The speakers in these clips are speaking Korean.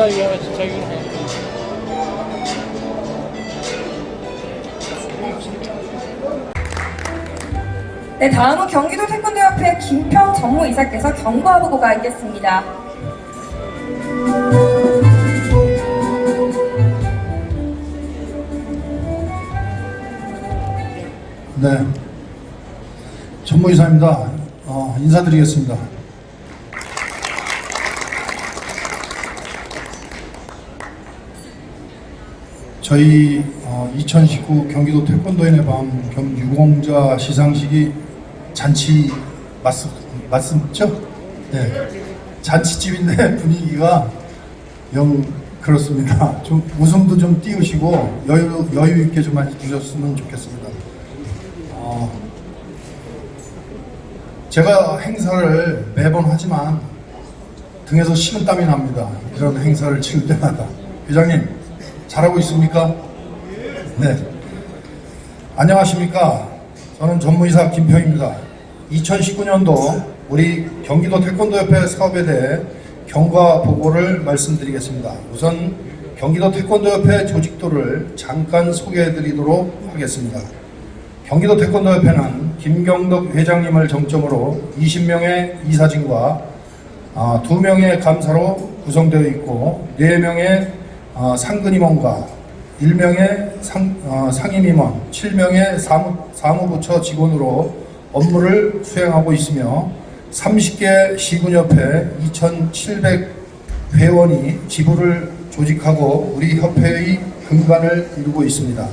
어 누구냐 이거 진짜 이거 네, 다음은 경기도 태권도협회 김평 전무이사께서 경고하보고가 있겠습니다. 네. 전무이사입니다. 어, 인사드리겠습니다. 저희 어, 2019 경기도 태권도인의 밤겸 유공자 시상식이 잔치 맞, 맞죠? 네. 잔치집인데 분위기가 영 그렇습니다. 좀 웃음도 좀 띄우시고 여유, 여유 있게 좀 해주셨으면 좋겠습니다. 어, 제가 행사를 매번 하지만 등에서 식은땀이 납니다. 이런 행사를 치를 때마다. 회장님, 잘하고 있습니까? 네. 안녕하십니까. 저는 전무이사 김평입니다. 2019년도 우리 경기도 태권도협회 사업에 대해 경과 보고를 말씀드리겠습니다. 우선 경기도 태권도협회 조직도를 잠깐 소개해 드리도록 하겠습니다. 경기도 태권도협회는 김경덕 회장님을 정점으로 20명의 이사진과 아, 2명의 감사로 구성되어 있고 4명의 어, 상근임원과 1명의 상, 어, 상임임원, 7명의 사무, 사무부처 직원으로 업무를 수행하고 있으며 30개 시군협회 2,700 회원이 지부를 조직하고 우리 협회의 근간을 이루고 있습니다.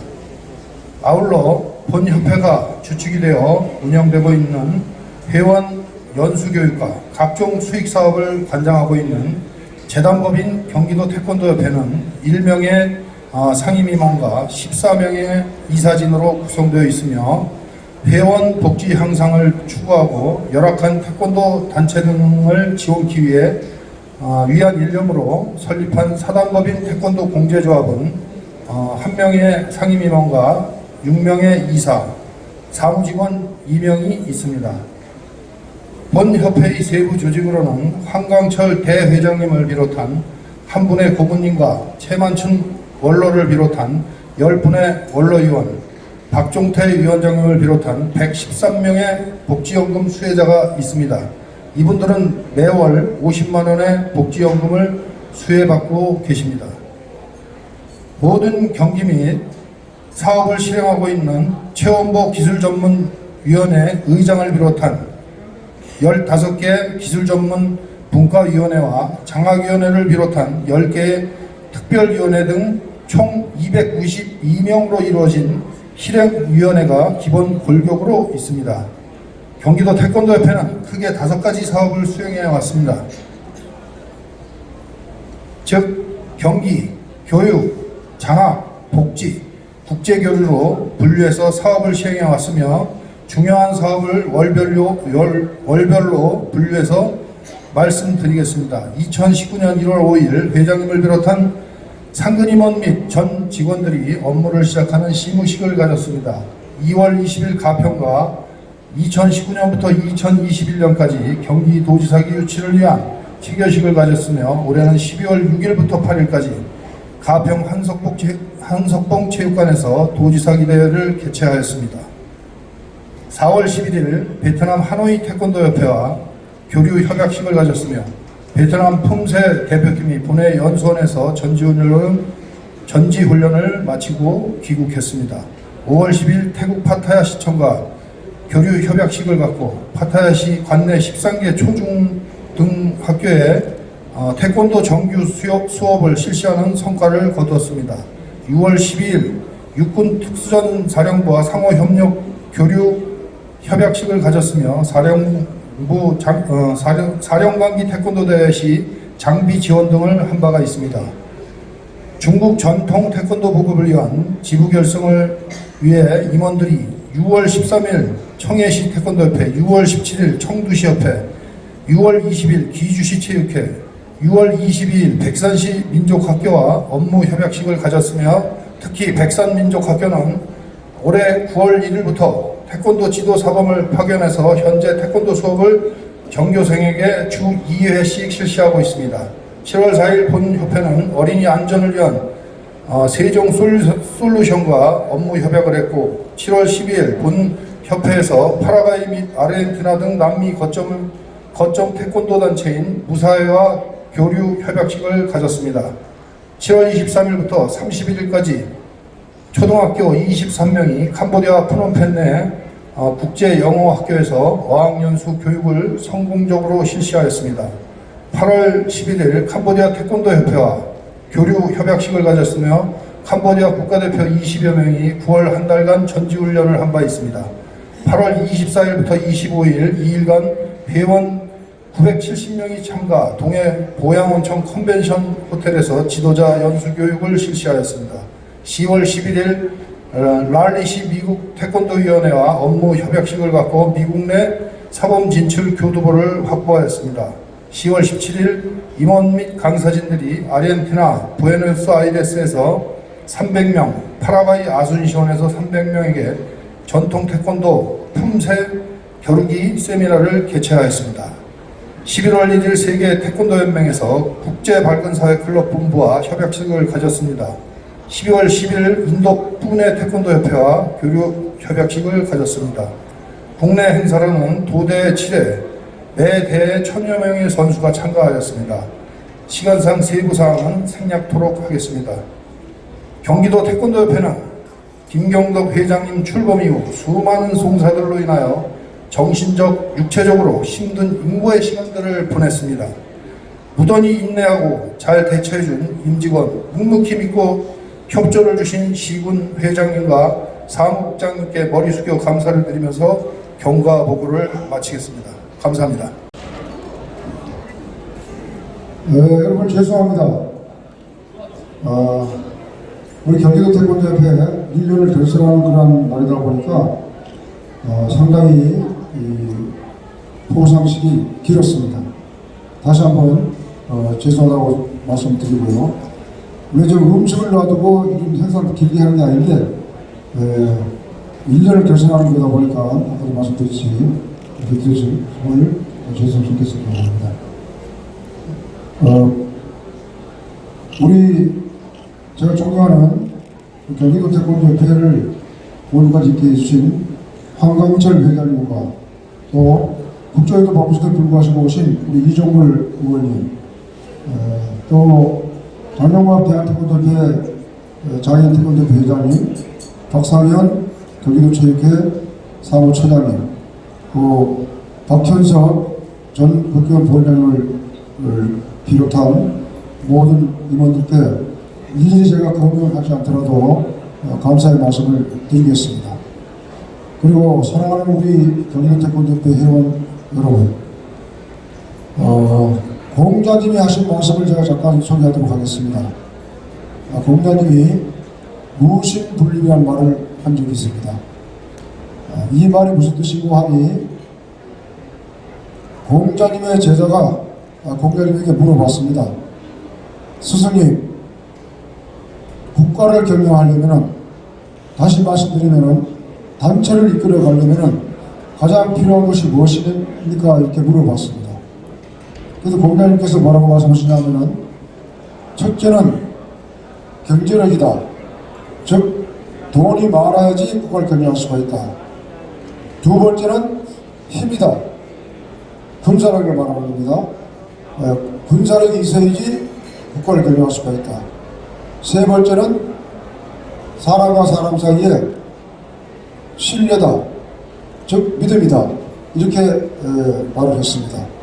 아울러 본 협회가 주축이 되어 운영되고 있는 회원 연수교육과 각종 수익 사업을 관장하고 있는 재단법인 경기도 태권도협회는 1명의 어, 상임임원과 14명의 이사진으로 구성되어 있으며 회원 복지 향상을 추구하고 열악한 태권도 단체 등을 지원하기 위해 어, 위한 일념으로 설립한 사단법인 태권도 공제조합은 어, 한 명의 상임임원과 6명의 이사, 사무직원 2명이 있습니다. 본 협회의 세부 조직으로는 황광철 대회장님을 비롯한 한 분의 고문님과 최만춘 원로를 비롯한 10분의 원로위원, 박종태 위원장님을 비롯한 113명의 복지연금 수혜자가 있습니다. 이분들은 매월 50만원의 복지연금을 수혜받고 계십니다. 모든 경기 및 사업을 실행하고 있는 최원보 기술전문위원회 의장을 비롯한 15개 기술전문 분과위원회와 장학위원회를 비롯한 10개의 특별위원회 등 총 292명으로 이루어진 실행위원회가 기본 골격으로 있습니다. 경기도 태권도협회는 크게 다섯 가지 사업을 수행해 왔습니다. 즉, 경기, 교육, 장학, 복지, 국제교류로 분류해서 사업을 시행해 왔으며 중요한 사업을 월별로, 월, 월별로 분류해서 말씀드리겠습니다. 2019년 1월 5일 회장님을 비롯한 상근임원 및 전 직원들이 업무를 시작하는 시무식을 가졌습니다. 2월 20일 가평과 2019년부터 2021년까지 경기도지사기 유치를 위한 체결식을 가졌으며 올해는 12월 6일부터 8일까지 가평 한석봉, 체육관에서 도지사기 대회를 개최하였습니다. 4월 11일 베트남 하노이 태권도협회와 교류 협약식을 가졌으며 베트남 품새 대표팀이 본회 연수원에서 전지훈련을, 전지훈련을 마치고 귀국했습니다. 5월 10일 태국 파타야 시청과 교류 협약식을 갖고 파타야시 관내 13개 초중 등 학교에 어, 태권도 정규 수업, 수업을 실시하는 성과를 거두었습니다. 6월 12일 육군 특수전 사령부와 상호 협력 교류 협약식을 가졌으며 사령부 장, 어, 사령, 사령관기 태권도 대회 시 장비 지원 등을 한 바가 있습니다. 중국 전통 태권도 보급을 위한 지부 결성을 위해 임원들이 6월 13일 청해시 태권도협회, 6월 17일 청두시협회, 6월 20일 기주시 체육회, 6월 22일 백산시 민족학교와 업무 협약식을 가졌으며 특히 백산민족학교는 올해 9월 1일부터 태권도 지도 사범을 파견해서 현재 태권도 수업을 전교생에게 주 2회씩 실시하고 있습니다. 7월 4일 본협회는 어린이 안전을 위한 어, 세종 솔루- 솔루션과 업무 협약을 했고 7월 12일 본 협회에서 파라과이 및 아르헨티나 등 남미 거점, 거점 태권도 단체인 무사회와 교류 협약식을 가졌습니다. 7월 23일부터 31일까지 초등학교 23명이 캄보디아 프놈펜 내 어, 국제 영어 학교에서 어학연수 교육을 성공적으로 실시하였습니다. 8월 11일 캄보디아 태권도 협회와 교류 협약식을 가졌으며 캄보디아 국가대표 20여 명이 9월 한 달간 전지훈련을 한 바 있습니다. 8월 24일부터 25일 2일간 회원 970명이 참가 동해 보양온천 컨벤션 호텔에서 지도자 연수 교육을 실시하였습니다. 10월 11일 어, 랄리시 미국 태권도위원회와 업무 협약식을 갖고 미국 내 사범 진출 교두보를 확보하였습니다. 10월 17일 임원 및 강사진들이 아르헨티나 부에노스아이레스에서 300명, 파라과이 아순시원에서 300명에게 전통 태권도 품새 겨루기 세미나를 개최하였습니다. 11월 1일 세계 태권도 연맹에서 국제 밝은 사회 클럽 본부와 협약식을 가졌습니다. 12월 10일 인도 부내 태권도 협회와 교류 협약식을 가졌습니다. 국내 행사로는 도대 7회, 매 대회 천여 명의 선수가 참가하였습니다. 시간상 세부 사항은 생략토록 하겠습니다. 경기도 태권도협회는 김경덕 회장님 출범 이후 수많은 송사들로 인하여 정신적, 육체적으로 힘든 인고의 시간들을 보냈습니다. 무던히 인내하고 잘 대처해준 임직원, 묵묵히 믿고 협조를 주신 시군 회장님과 사무국장님께 머리 숙여 감사를 드리면서 경과 보고를 마치겠습니다. 감사합니다. 네, 여러분 죄송합니다. 아, 우리 경기도 태권도협회 1년을 결성하는 그런 날이다 보니까 어, 상당히 이 포상식이 길었습니다. 다시 한번 어, 죄송하다고 말씀드리고요. 왜 지금 음식을 놔두고 이런 행사를 길게 하는 게 아닌데 에, 1년을 결성하는 거다 보니까 아까도 말씀드렸지 이렇게 드릴 오늘 죄송스럽겠습니다. 어, 우리 제가 존경하는 경기도 태권도협회를 오늘까지 있게 해주신 황강철 회장님과 또 국조에도 바쁘시도 불구하시고 오신 우리 이종물 의원님 어, 또 대한태권도협회 어, 장애인 태권도협회 회장님 박상현 경기도 체육회 사무처장님 또 박현석 전 국회의원 본회의를 비롯한 모든 임원들께 일일이 제가 공명하지 않더라도 어, 감사의 말씀을 드리겠습니다. 그리고 사랑하는 우리 경기도 태권도협회 회원 여러분, 어, 공자님이 하신 말씀을 제가 잠깐 소개하도록 하겠습니다. 아, 공자님이 무신불립이라는 말을 한 적이 있습니다. 아, 이 말이 무슨 뜻이고 하니 공자님의 제자가 아, 공자님에게 물어봤습니다. 스승님, 국가를 경영하려면 다시 말씀드리면 단체를 이끌어 가려면 가장 필요한 것이 무엇입니까? 이렇게 물어봤습니다. 그래서 공자님께서 뭐라고 말씀하시냐면은 첫째는 경제력이다. 즉 돈이 많아야지 국가를 경영할 수가 있다. 두 번째는 힘이다. 군사력을 말하는 겁니다. 어, 군사력이 있어야지 국가를 경영할 수가 있다. 세 번째는 사람과 사람 사이에 신뢰다. 즉 믿음이다. 이렇게 에, 말을 했습니다.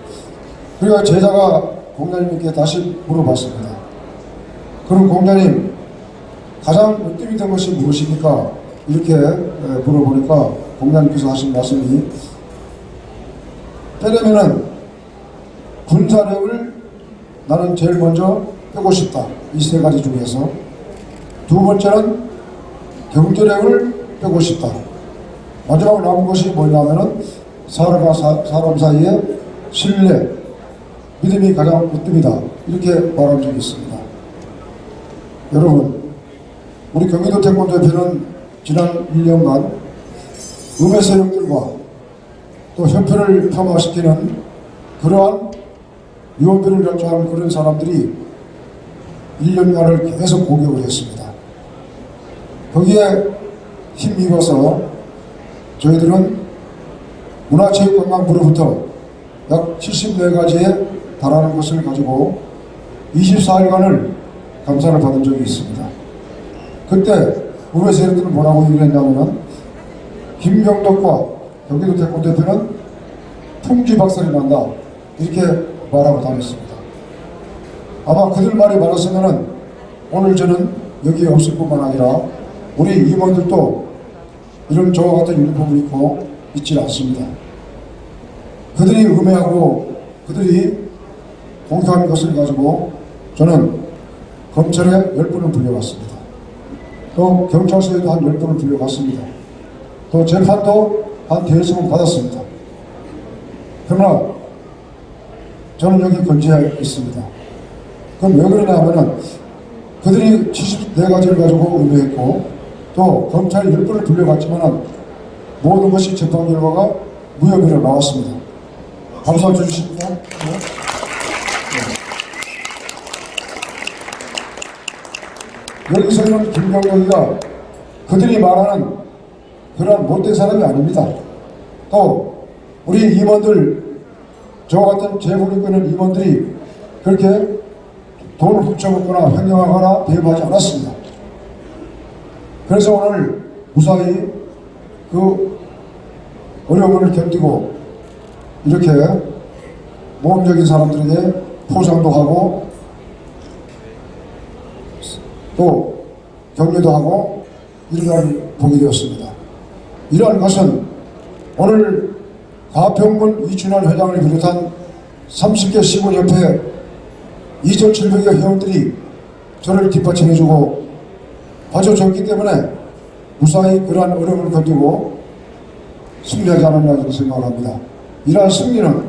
그리고 제자가 공자님께 다시 물어봤습니다. 그럼 공자님 가장 으뜸이 된 것이 무엇입니까? 이렇게 에, 물어보니까 공자님께서 하신 말씀이 때려면은 군사력을 나는 제일 먼저 빼고 싶다. 이 세 가지 중에서. 두 번째는 경제력을 빼고 싶다. 마지막 남은 것이 뭐냐면은 사람과 사, 사람 사이에 신뢰, 믿음이 가장 으뜸이다. 이렇게 말한 적이 있습니다. 여러분, 우리 경기도 태권도협회는 지난 1년간 음의 세력들과 또 협회를 폄하시키는 그러한 위원들을 연주하는 그런 사람들이 1년간을 계속 공격을 했습니다. 거기에 힘입어서 저희들은 문화체육관광부로부터 약 74가지에 달하는 것을 가지고 24일간을 감사를 받은 적이 있습니다. 그때 우리 세력들은 뭐라고 얘기를 했냐면은 김경덕과 경기도 태권대표는 풍지 박살이 난다 이렇게 말하고 다녔습니다. 아마 그들 말이 많았으면은 오늘 저는 여기에 없을 뿐만 아니라 우리 임원들도 이런 저와 같은 유니폼을 입고 있지 않습니다. 그들이 음해하고 그들이 공격하는 것을 가지고 저는 검찰에 열 번을 불려갔습니다. 또 경찰서에도 한열 번을 불려갔습니다. 또 재판도 한 대여섯 번 받았습니다. 그러나 저는 여기 건재해 있습니다. 그럼 왜 그러냐 하면은 그들이 74가지를 가지고 의뢰했고 또 검찰이 열 번을 불려갔지만은 모든 것이 재판 결과가 무혐의로 나왔습니다. 감사해 주십니까? 여기서는 김경덕이가 그들이 말하는 그런 못된 사람이 아닙니다. 또 우리 임원들 저와 같은 재벌이 끄는 임원들이 그렇게 돈을 훔쳐먹거나 횡령하거나 배임하지 않았습니다. 그래서 오늘 무사히 그 어려움을 견디고 이렇게 모험적인 사람들에게 포상도 하고 또 격려도 하고 이런 걸 보게 되었습니다. 이러한 것은 오늘 가평군 이춘환 회장을 비롯한 30개 시군협회 2,700여 회원들이 저를 뒷받침해주고 봐줘줬기 때문에 무사히 그러한 어려움을 견디고 승리하지 않았나 생각합니다. 이러한 승리는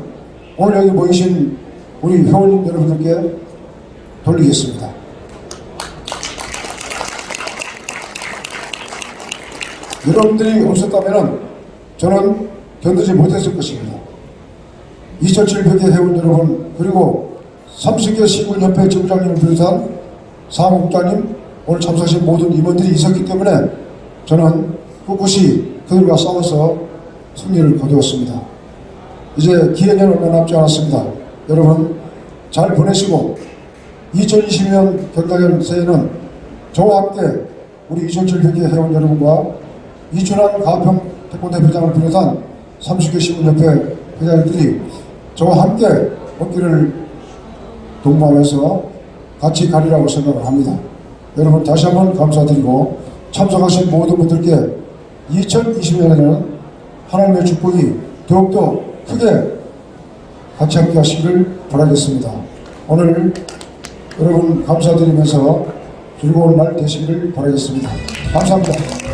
오늘 여기 모이신 우리 회원님 여러분들께 돌리겠습니다. 여러분들이 없었다면 저는 견디지 못했을 것입니다. 2,700개 회원 여러분 그리고 30개 시군협회 지부장님을 비롯한 사무국장님 오늘 참석하신 모든 임원들이 있었기 때문에 저는 꿋꿋이 그들과 싸워서 승리를 거두었습니다. 이제 기회는 얼마 남지 않았습니다. 여러분 잘 보내시고 2020년 경당현 새해는 저와 함께 우리 2,700개 회원 여러분과 이춘환 가평 태권도 회장을 비롯한 30개 시군협회 회장들이 저와 함께 어깨를 동반해서 같이 가리라고 생각을 합니다. 여러분 다시 한번 감사드리고 참석하신 모든 분들께 2020년에는 하나님의 축복이 더욱더 크게 같이 함께 하시길 바라겠습니다. 오늘 여러분 감사드리면서 즐거운 날 되시기를 바라겠습니다. 감사합니다.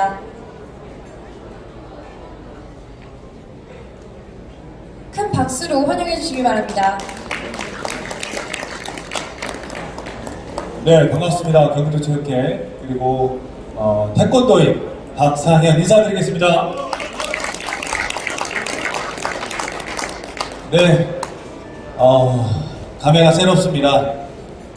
있겠습니다. 큰 박수로 환영해 주시기 바랍니다. 네, 반갑습니다. 경기도 체육회 그리고 어, 태권도인 박상현 인사드리겠습니다. 네, 어, 감회가 새롭습니다.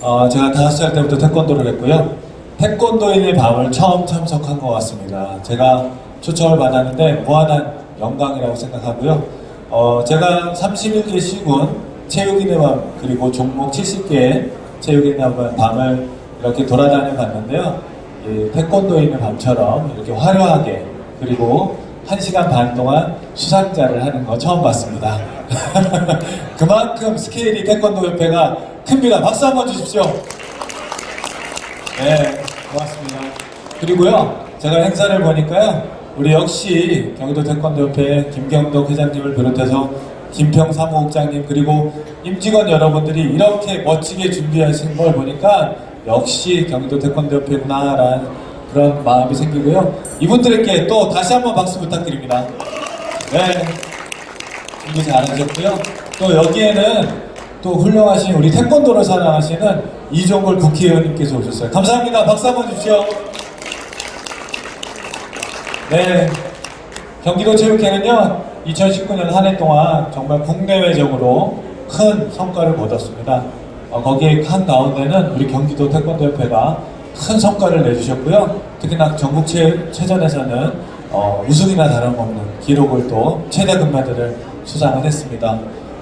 어, 제가 다섯 살 때부터 태권도를 했고요. 태권도인의 밤을 처음 참석한 것 같습니다. 제가 초청을 받았는데 무한한 영광이라고 생각하고요. 어, 제가 31개 시군 체육인의 밤 그리고 종목 70개 체육인의 밤을 이렇게 돌아다녀 봤는데요. 이 태권도인의 밤처럼 이렇게 화려하게 그리고 1시간 반 동안 수상자를 하는 거 처음 봤습니다. 그만큼 스케일이 태권도 협회가 큽니다. 박수 한번 주십시오. 네, 고맙습니다. 그리고요, 제가 행사를 보니까요, 우리 역시 경기도 태권도협회 김경덕 회장님을 비롯해서 김평 사무국장님 그리고 임직원 여러분들이 이렇게 멋지게 준비하신 걸 보니까 역시 경기도 태권도협회구나라는 그런 마음이 생기고요. 이분들께 또 다시 한번 박수 부탁드립니다. 네, 준비 잘하셨고요. 또 여기에는 또 훌륭하신 우리 태권도를 사랑하시는 이종걸 국회의원님께서 오셨어요. 감사합니다. 박수 한번 주십시오. 네, 경기도 체육회는요 2019년 한 해 동안 정말 국내외적으로 큰 성과를 거뒀습니다. 어, 거기에 한 가운데는 우리 경기도 태권도협회가 큰 성과를 내주셨고요. 특히나 전국 체, 체전에서는 어, 우승이나 다름없는 기록을 또 최대 금메달을 수상을 했습니다.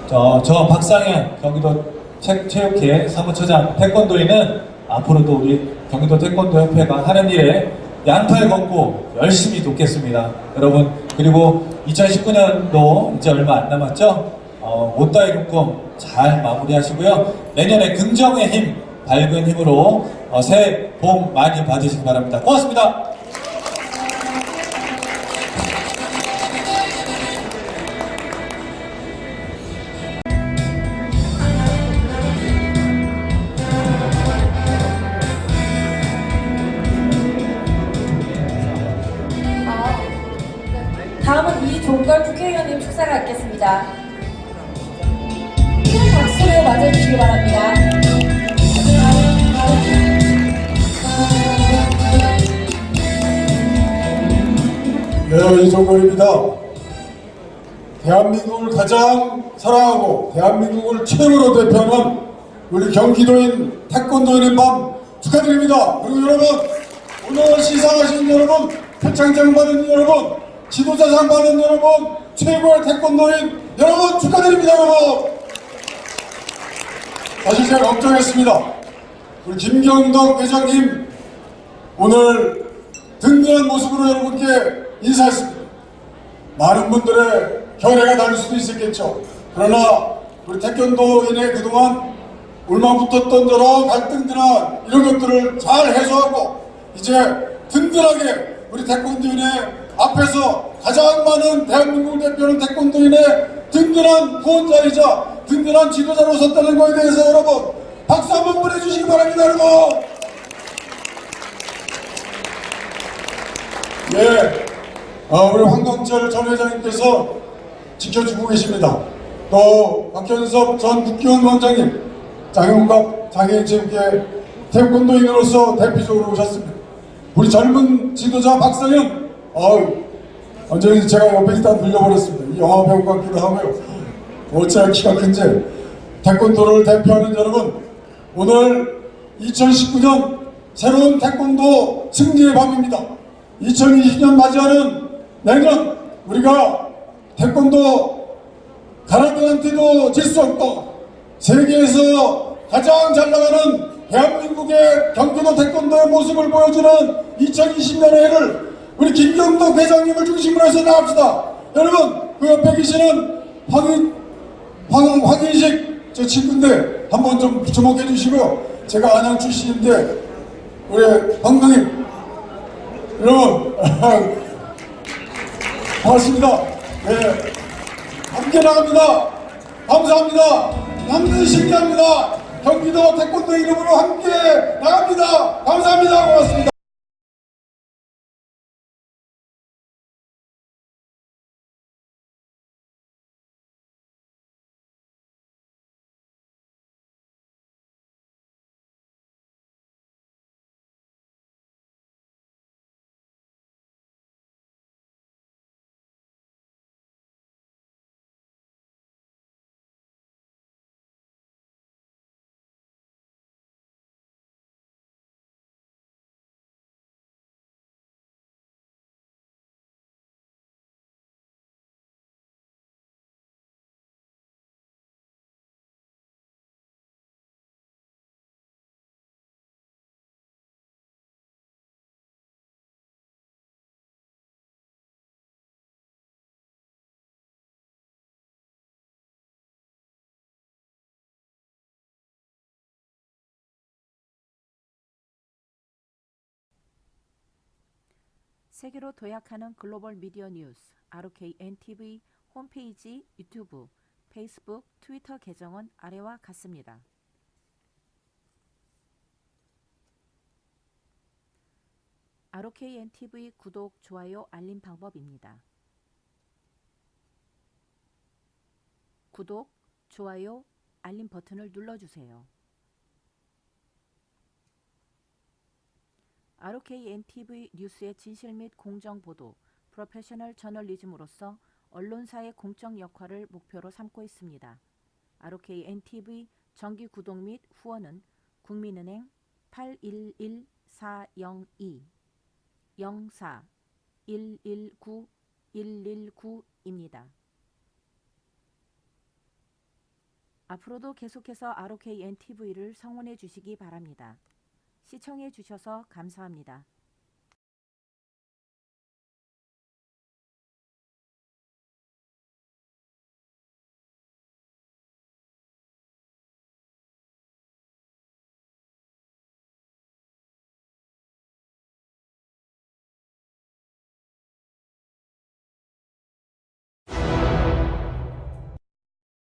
저, 저 박상현 경기도 체, 체육회 사무처장 태권도인은 앞으로도 우리 경기도 태권도협회가 하는 일에 양팔 걷고 열심히 돕겠습니다. 여러분 그리고 2019년도 이제 얼마 안 남았죠? 어, 못다의 꿈잘 마무리하시고요. 내년에 긍정의 힘, 밝은 힘으로 어, 새해 복 많이 받으시기 바랍니다. 고맙습니다. 축사가 있겠습니다. 박수로 맞아주시기 바랍니다. 네, 이종걸입니다. 대한민국을 가장 사랑하고 대한민국을 최고로 대표하는 우리 경기도인 태권도인의 밤 축하드립니다. 그리고 여러분 오늘 시상하신 여러분 표창장 받은 여러분 지도자상 받은 여러분 최고의 태권도인 여러분 축하드립니다 여러분 사실 제가 걱정했습니다. 우리 김경덕 회장님 오늘 든든한 모습으로 여러분께 인사했습니다. 많은 분들의 견해가 다를 수도 있었겠죠. 그러나 우리 태권도인의 그동안 울망붙었던 여러 갈등들이나 이런 것들을 잘 해소하고 이제 든든하게 우리 태권도인의 앞에서 가장 많은 대한민국 대표는 태권도인의 든든한 후원자이자 든든한 지도자로 섰다는 것에 대해서 여러분 박수 한번 보내주시기 바랍니다 여러분 예, 어, 우리 황경철 전 회장님께서 지켜주고 계십니다. 또 박현섭 전 국기원 원장님, 장영갑 장애인체육회 태권도인으로서 대표적으로 오셨습니다. 우리 젊은 지도자 박상현, 어우, 완전히 제가 옆에 있다 눌려버렸습니다. 이 영화 배우 같기도 하고요. 어찌나 키가 큰지. 태권도를 대표하는 여러분, 오늘 2019년 새로운 태권도 승리의 밤입니다. 2020년 맞이하는 내년 우리가 태권도 가라들한테도 질 수 없고 세계에서 가장 잘 나가는 대한민국의 경기도 태권도의 모습을 보여주는 2020년의 해를 우리 김경덕 회장님을 중심으로 해서 나갑시다. 여러분 그 옆에 계시는 황인 황, 황인식 저 친구인데 한번 좀 주목해 주시고요. 제가 안양 출신인데 우리 황강님 여러분 반갑습니다. 네, 함께 나갑니다. 감사합니다. 남들 신기합니다. 경기도 태권도 이름으로 함께 나갑니다. 감사합니다. 고맙습니다. 세계로 도약하는 글로벌 미디어 뉴스 RKNTV 홈페이지 유튜브, 페이스북, 트위터 계정은 아래와 같습니다. RKNTV 구독, 좋아요, 알림 방법입니다. 구독, 좋아요, 알림 버튼을 눌러주세요. RKNTV 뉴스의 진실 및 공정 보도, 프로페셔널 저널리즘으로서 언론사의 공적 역할을 목표로 삼고 있습니다. ROK NTV 정기 구독 및 후원은 국민은행 811402 04 119 119입니다. 앞으로도 계속해서 ROK NTV를 성원해 주시기 바랍니다. 시청해 주셔서 감사합니다.